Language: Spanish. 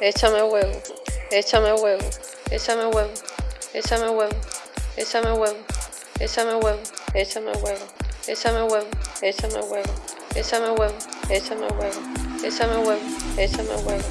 échame huevo, échame huevo, échame huevo, échame huevo, échame huevo, échame huevo, échame huevo, échame huevo, échame huevo, échame huevo, échame huevo, échame huevo, échame huevo.